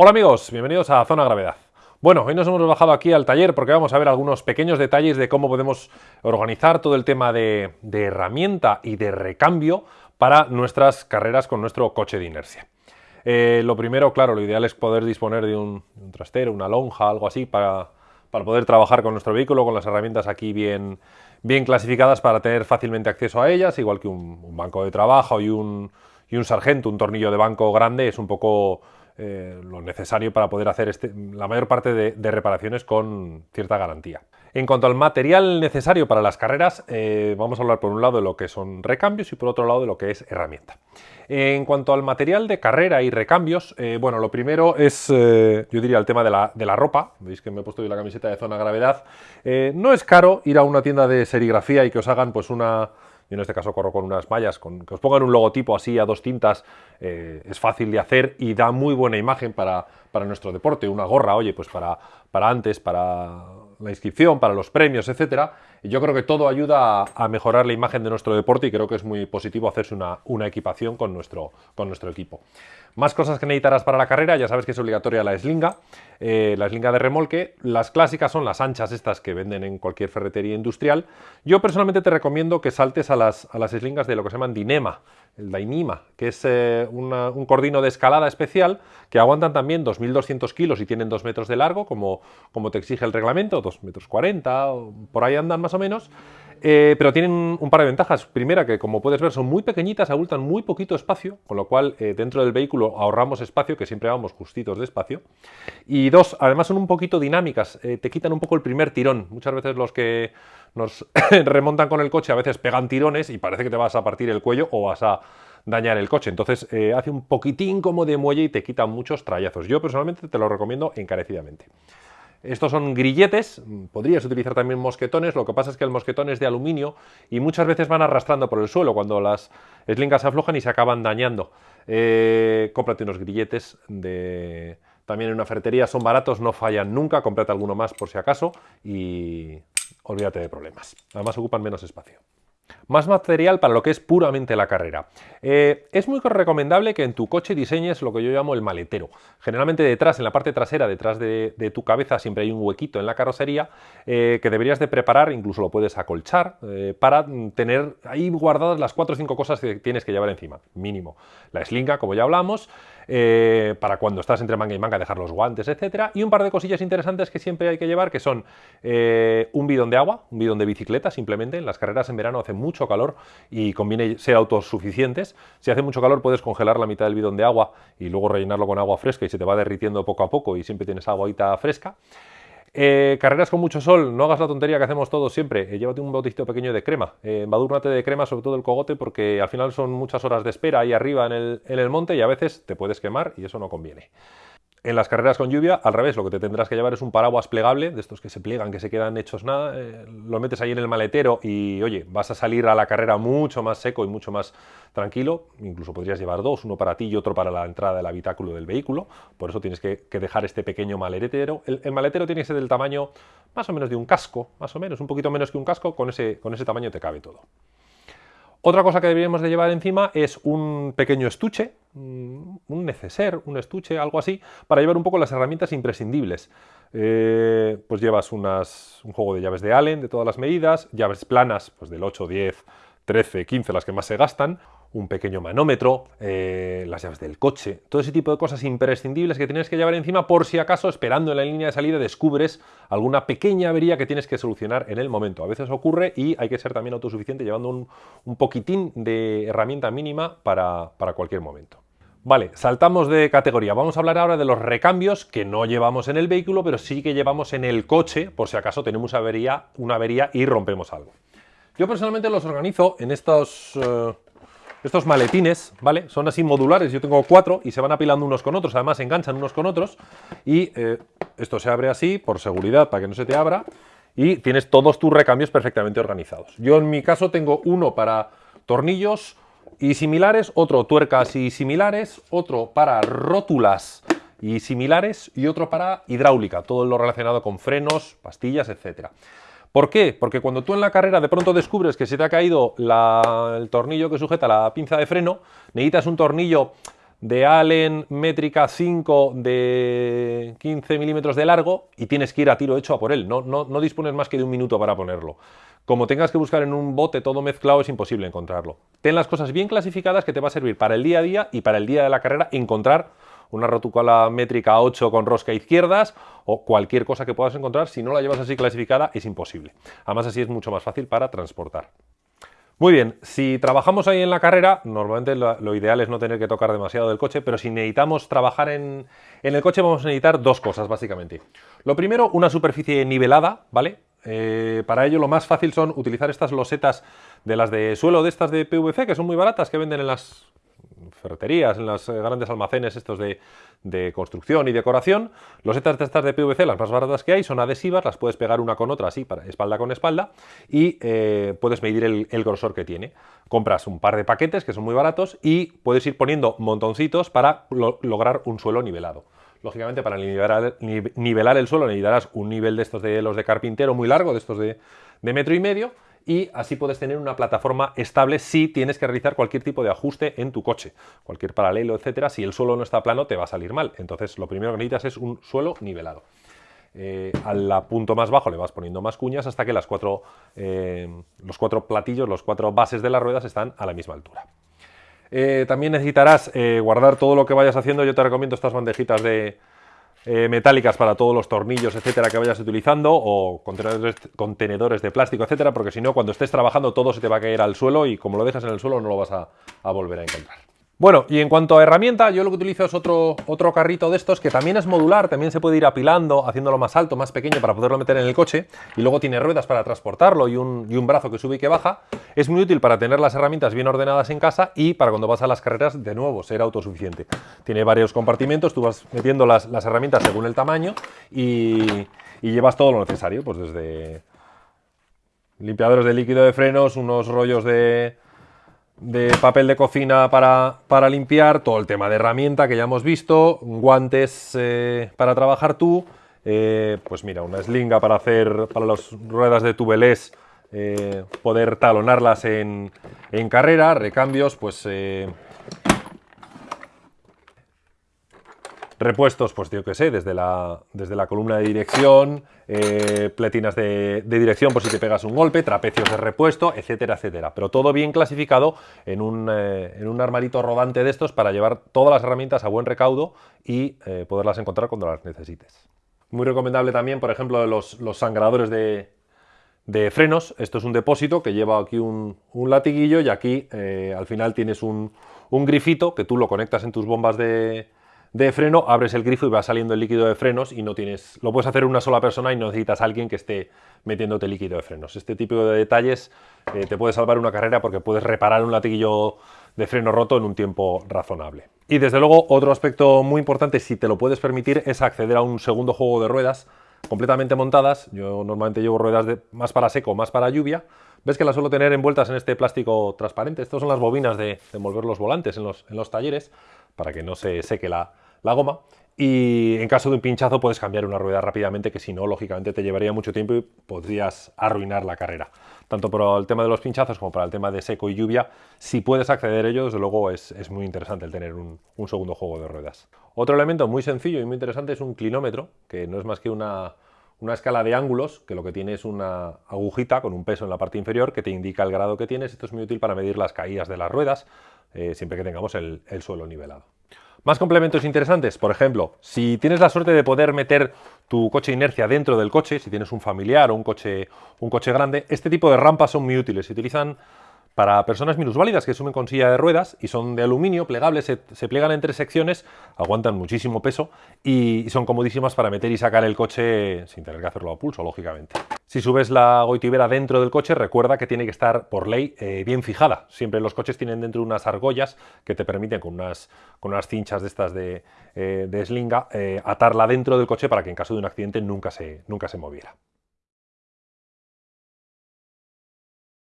Hola amigos, bienvenidos a Zona Gravedad. Bueno, hoy nos hemos bajado aquí al taller porque vamos a ver algunos pequeños detalles de cómo podemos organizar todo el tema de, herramienta y de recambio para nuestras carreras con nuestro coche de inercia. Eh, lo primero, claro, lo ideal es poder disponer de un, trastero, una lonja, algo así, para, poder trabajar con nuestro vehículo, con las herramientas aquí bien, bien clasificadas para tener fácilmente acceso a ellas, igual que un, banco de trabajo y un, y un sargento, un tornillo de banco grande, es un poco eh, lo necesario para poder hacer este, la mayor parte de, reparaciones con cierta garantía. En cuanto al material necesario para las carreras, eh, vamos a hablar por un lado de lo que son recambios y por otro lado de lo que es herramienta. En cuanto al material de carrera y recambios, eh, bueno, lo primero es, yo diría, el tema de la, de la, ropa. Veis que me he puesto hoy la camiseta de zona gravedad. no es caro ir a una tienda de serigrafía y que os hagan pues una yo en este caso corro con unas mallas, con, que os pongan un logotipo así a dos tintas, eh, es fácil de hacer y da muy buena imagen para, para nuestro deporte. Una gorra, oye, pues para, para antes, para la inscripción, para los premios, etcétera. Yo creo que todo ayuda a, mejorar la imagen de nuestro deporte y creo que es muy positivo hacerse una, una equipación con nuestro, con nuestro equipo. Más cosas que necesitarás para la carrera, ya sabes que es obligatoria la eslinga, eh, la eslinga de remolque. Las clásicas son las anchas estas que venden en cualquier ferretería industrial. Yo personalmente te recomiendo que saltes a las, a las eslingas de lo que se llaman dinema, el dainima, que es eh, un cordino de escalada especial que aguantan también 2.200 kilos y tienen 2 metros de largo, como, como te exige el reglamento, 2 metros 40, por ahí andan más o menos. Eh, pero tienen un par de ventajas. Primera, que como puedes ver son muy pequeñitas, abultan muy poquito espacio, con lo cual eh, dentro del vehículo ahorramos espacio, que siempre vamos justitos de espacio. Y dos, además son un poquito dinámicas, eh, te quitan un poco el primer tirón. Muchas veces los que nos remontan con el coche a veces pegan tirones y parece que te vas a partir el cuello o vas a dañar el coche. Entonces hace un poquitín como de muelle y te quita muchos trayazos. Yo personalmente te lo recomiendo encarecidamente. Estos son grilletes, podrías utilizar también mosquetones, lo que pasa es que el mosquetón es de aluminio y muchas veces van arrastrando por el suelo cuando las eslingas se aflojan y se acaban dañando. Eh, cómprate unos grilletes de... También en una ferretería son baratos, no fallan nunca, cómprate alguno más por si acaso y olvídate de problemas. Además ocupan menos espacio. Más material para lo que es puramente la carrera. Eh, es muy recomendable que en tu coche diseñes lo que yo llamo el maletero. Generalmente detrás, en la parte trasera, detrás de, tu cabeza, siempre hay un huequito en la carrocería eh, que deberías de preparar, incluso lo puedes acolchar, eh, para tener ahí guardadas las 4 o 5 cosas que tienes que llevar encima, mínimo. La slinga, como ya hablamos, para cuando estás entre manga y manga dejar los guantes, etcétera, y un par de cosillas interesantes que siempre hay que llevar, que son un bidón de agua, un bidón de bicicleta, simplemente, en las carreras en verano mucho calor y conviene ser autosuficientes. Si hace mucho calor puedes congelar la mitad del bidón de agua y luego rellenarlo con agua fresca y se te va derritiendo poco a poco y siempre tienes agüita fresca. Eh, carreras con mucho sol, no hagas la tontería que hacemos todos siempre, eh, llévate un botecito pequeño de crema, eh, de crema sobre todo el cogote porque al final son muchas horas de espera ahí arriba en el, en el monte y a veces te puedes quemar y eso no conviene. En las carreras con lluvia, al revés, lo que te tendrás que llevar es un paraguas plegable, de estos que se pliegan, que se quedan hechos nada, eh, lo metes ahí en el maletero y, oye, vas a salir a la carrera mucho más seco y mucho más tranquilo, incluso podrías llevar dos, uno para ti y otro para la entrada del habitáculo del vehículo, por eso tienes que, dejar este pequeño maletero. El, maletero tiene que ser del tamaño más o menos de un casco, más o menos, un poquito menos que un casco, con ese, con ese tamaño te cabe todo. Otra cosa que deberíamos de llevar encima es un pequeño estuche, mm, un neceser, un estuche, algo así, para llevar un poco las herramientas imprescindibles. Eh, pues llevas unas, un juego de llaves de Allen de todas las medidas, llaves planas pues del 8, 10, 13, 15, las que más se gastan, un pequeño manómetro, eh, las llaves del coche, todo ese tipo de cosas imprescindibles que tienes que llevar encima por si acaso, esperando en la línea de salida, descubres alguna pequeña avería que tienes que solucionar en el momento. A veces ocurre y hay que ser también autosuficiente llevando un, poquitín de herramienta mínima para, para cualquier momento. Vale, saltamos de categoría. Vamos a hablar ahora de los recambios que no llevamos en el vehículo, pero sí que llevamos en el coche, por si acaso tenemos avería, una avería y rompemos algo. Yo personalmente los organizo en estos... Eh, estos maletines, ¿vale? Son así modulares, yo tengo cuatro y se van apilando unos con otros, además se enganchan unos con otros y eh, esto se abre así por seguridad para que no se te abra y tienes todos tus recambios perfectamente organizados. Yo en mi caso tengo uno para tornillos y similares, otro tuercas y similares, otro para rótulas y similares y otro para hidráulica, todo lo relacionado con frenos, pastillas, etcétera. ¿Por qué? Porque cuando tú en la carrera de pronto descubres que se te ha caído el tornillo que sujeta la pinza de freno, necesitas un tornillo de Allen métrica 5 de 15 milímetros de largo y tienes que ir a tiro hecho a por él. No, no, no dispones más que de un minuto para ponerlo. Como tengas que buscar en un bote todo mezclado, es imposible encontrarlo. Ten las cosas bien clasificadas que te va a servir para el día a día y para el día de la carrera encontrar una rotucola métrica 8 con rosca izquierdas o cualquier cosa que puedas encontrar. Si no la llevas así clasificada, es imposible. Además, así es mucho más fácil para transportar. Muy bien, si trabajamos ahí en la carrera, normalmente lo, ideal es no tener que tocar demasiado del coche, pero si necesitamos trabajar en, el coche vamos a necesitar dos cosas básicamente. Lo primero, una superficie nivelada, ¿vale? Eh, para ello lo más fácil son utilizar estas losetas de las de suelo de estas de PVC, que son muy baratas, que venden en las ferreterías, en los eh, grandes almacenes estos de, construcción y decoración. Los setas de estas de PVC, las más baratas que hay, son adhesivas, las puedes pegar una con otra así, para, espalda con espalda, y eh, puedes medir el, grosor que tiene. Compras un par de paquetes que son muy baratos y puedes ir poniendo montoncitos para lograr un suelo nivelado. Lógicamente, para nivelar, nivelar, el suelo necesitarás un nivel de estos de los de carpintero muy largo, de estos de, de metro y medio, y así puedes tener una plataforma estable si tienes que realizar cualquier tipo de ajuste en tu coche, cualquier paralelo, etcétera. Si el suelo no está plano te va a salir mal, entonces lo primero que necesitas es un suelo nivelado. Eh, al punto más bajo le vas poniendo más cuñas hasta que las cuatro, eh, los cuatro platillos, los cuatro bases de las ruedas están a la misma altura. Eh, también necesitarás guardar todo lo que vayas haciendo. Yo te recomiendo estas bandejitas de, eh, metálicas para todos los tornillos, etcétera, que vayas utilizando, o contenedores, contenedores de plástico, etcétera, porque si no, cuando estés trabajando todo se te va a caer al suelo y como lo dejas en el suelo no lo vas a volver a encontrar. Bueno, y en cuanto a herramienta, yo lo que utilizo es otro, otro carrito de estos que también es modular, también se puede ir apilando, haciéndolo más alto, más pequeño para poderlo meter en el coche y luego tiene ruedas para transportarlo y un, y un brazo que sube y que baja. Es muy útil para tener las herramientas bien ordenadas en casa y para cuando vas a las carreras, de nuevo, ser autosuficiente. Tiene varios compartimentos, tú vas metiendo las, las herramientas según el tamaño y, y llevas todo lo necesario, pues desde limpiadores de líquido de frenos, unos rollos de de papel de cocina para, limpiar, todo el tema de herramienta que ya hemos visto, guantes eh, para trabajar tú, eh, pues mira, una eslinga para hacer, para las ruedas de tubelés, eh, poder talonarlas en, en, carrera, recambios, pues Repuestos, pues yo que sé, desde la, desde la columna de dirección, eh, pletinas de, dirección por si te pegas un golpe, trapecios de repuesto, etcétera, etcétera. Pero todo bien clasificado en un, eh, en un armarito rodante de estos para llevar todas las herramientas a buen recaudo y eh, poderlas encontrar cuando las necesites. Muy recomendable también, por ejemplo, los, los sangradores de, de frenos. Esto es un depósito que lleva aquí un, un latiguillo y aquí al final tienes un, un, grifito que tú lo conectas en tus bombas de, de freno, abres el grifo y va saliendo el líquido de frenos y no tienes, lo puedes hacer una sola persona y no necesitas a alguien que esté metiéndote líquido de frenos. Este tipo de detalles eh, te puede salvar una carrera porque puedes reparar un latiguillo de freno roto en un tiempo razonable. Y desde luego otro aspecto muy importante, si te lo puedes permitir, es acceder a un segundo juego de ruedas completamente montadas. Yo normalmente llevo ruedas de, más para seco, más para lluvia. Ves que las suelo tener envueltas en este plástico transparente. Estas son las bobinas de, envolver los volantes en los, en los talleres para que no se seque la, goma. Y en caso de un pinchazo puedes cambiar una rueda rápidamente, que si no, lógicamente te llevaría mucho tiempo y podrías arruinar la carrera. Tanto por el tema de los pinchazos como para el tema de seco y lluvia, si puedes acceder a ello, desde luego es, muy interesante el tener un, segundo juego de ruedas. Otro elemento muy sencillo y muy interesante es un clinómetro, que no es más que una, escala de ángulos, que lo que tiene es una agujita con un peso en la parte inferior que te indica el grado que tienes. Esto es muy útil para medir las caídas de las ruedas, eh, siempre que tengamos el, suelo nivelado. Más complementos interesantes, por ejemplo, si tienes la suerte de poder meter tu coche inercia dentro del coche, si tienes un familiar o un coche, un coche grande, este tipo de rampas son muy útiles. Se utilizan para personas minusválidas que suben con silla de ruedas y son de aluminio, plegables, se, pliegan en tres secciones, aguantan muchísimo peso y, son comodísimas para meter y sacar el coche sin tener que hacerlo a pulso, lógicamente. Si subes la goitibera dentro del coche, recuerda que tiene que estar por ley eh, bien fijada. Siempre los coches tienen dentro unas argollas que te permiten con unas, con unas cinchas de estas de, eh, slinga eh, atarla dentro del coche para que en caso de un accidente nunca se, nunca se moviera.